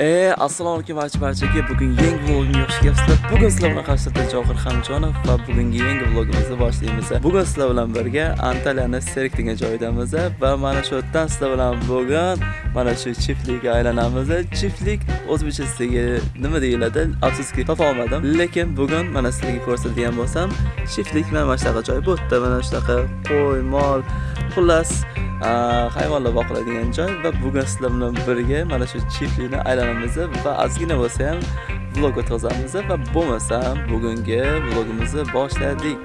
E, assalomu alaykum barcha barchaga. Bugun yangi vlogimga xush kelibsizlar. Bugun sizlar bilan qarshisida Johir Hamjonov va bugungi yangi vlogimizni boshlaymiz. Bugun sizlar bilan birga Antaliyani Serik degan joydamiz va mana shu yerdan sizlar bilan bugun mana shu chiftlikka aylanamiz. Chiftlik o'zbekchasiga nima deyiladi? Afsuski topa olmadim. Lekin bugun mana sizlarga ko'rsatadigan bo'lsam, chiftlik mana mana shunaqa joy. Bu yerda mana shunaqa qo'y, mol, xullas hayvonlar boqiladigan joy va bugun sizlar bilan birga mana shu chiflini aylanamiz va ozgina bo'lsa ham vlog o'tkazamiz va bo'lmasam bugungi vlogimizni boshladik.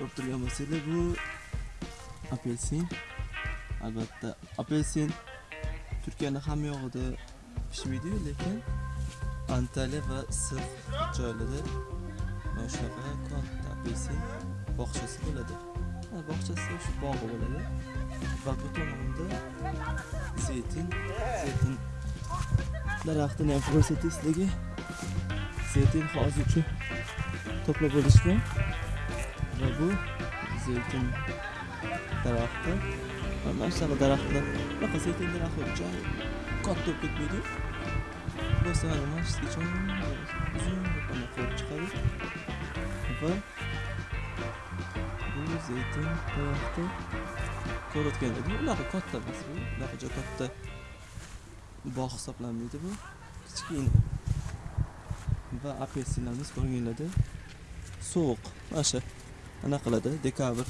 Ko'rib turgan bo'lsanglar bu apelsin albatta. Apelsin turkiyani hamma yog'ida pishmaydiyu lekin antaliya va issiq joylarda mana shunaqa katta apelsin bog'chasi bo'ladi. Bog'chasi shu bog'i bo'ladi va bu tomonda zeytin zeytin daraxtini ham ko'rsatay sizlarga. Zeytin hozircha to'plab olishgan va bu zeytin daraxti va mana shunaqa daraxtlar bunaqa zeytin daraxti juda katta bo'lib ketmaydi bo'lsa mana mana shungacha uzun mana qilib chiqadi va bu zeytin daraxti ko'rayotgandek unaqa katta emas bu unaqa juda katta bog' hisoblanmaydi bu. Kichkina va apelsinlarimiz ko'ringlarda sovuq mana shu ana qiladi dekabr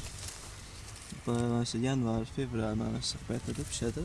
va mana shu yanvar fevral mana shu paytida pishadi.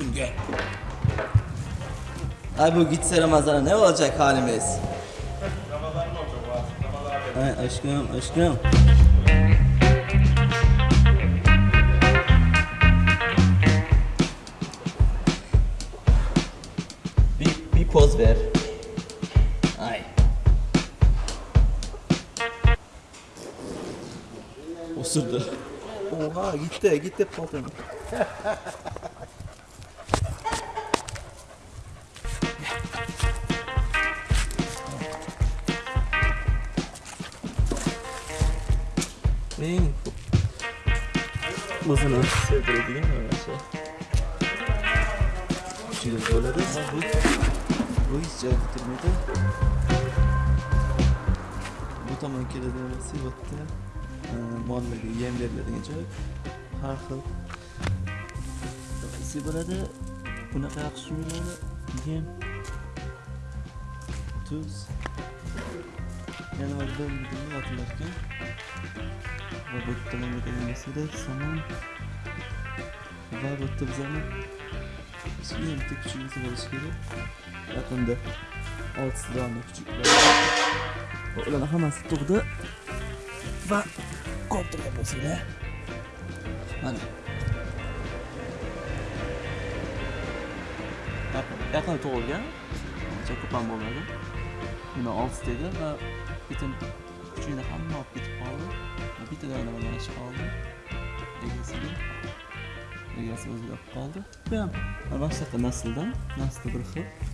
Aşkım gel. Ay bu gitse Ramazan'a ne olacak halimiz? Ay aşkım aşkım. Bir, bir poz ver. Ay. Osurdu. Oha gitti gitti paltonu. Eng o'zini sevdiradigan mana shu juda bo'ladi va bu bu hech joyga turmaydi bu tomon keladigan bo'lsa bu yerda e, mollarga yem beriladigan joy har xil issiq bo'ladi bunaqa yaxshi yuradi yem tuz yana bir bo'lmaydi yotilarkan va bu yerda mana degan somon va bu yerda bizani kichkina bitta kuchugimiz bo'lishi kerak yaqinda oltita dona kuchuk bor va ularni hammasi tug'di va ko'rib turgan bo'lsanglar mana Yaqin- yaqin tug'ilgan uncha ko'p ham bo'lmadi uni oltita edi va bitin kuchugini hamma olib ketib qoldi Va bittadan mana ish qoldi egasiga egasi o'zi olib qoldi bu ham boshqa nasldan nasli bir xil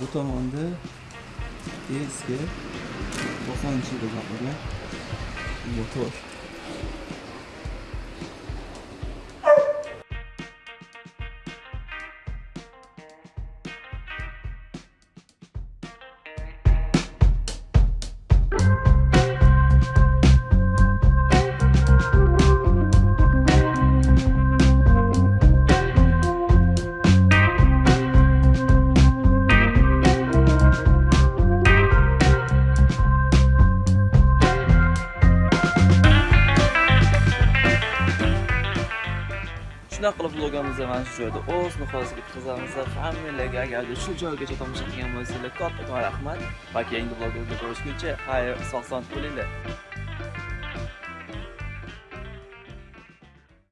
bu tomonda eski 90 yilda gapirgan motor. Shunaqa qilib vlogimizni mana shu joyda o'z nihoyasiga yetkazamiz hammalarga agarda shu joygacha tomosha qilgan bo'lsanglar kattakon rahmat. Va keyingi vlogimizda ko'rishguncha xayr sog' salomat bo'linglar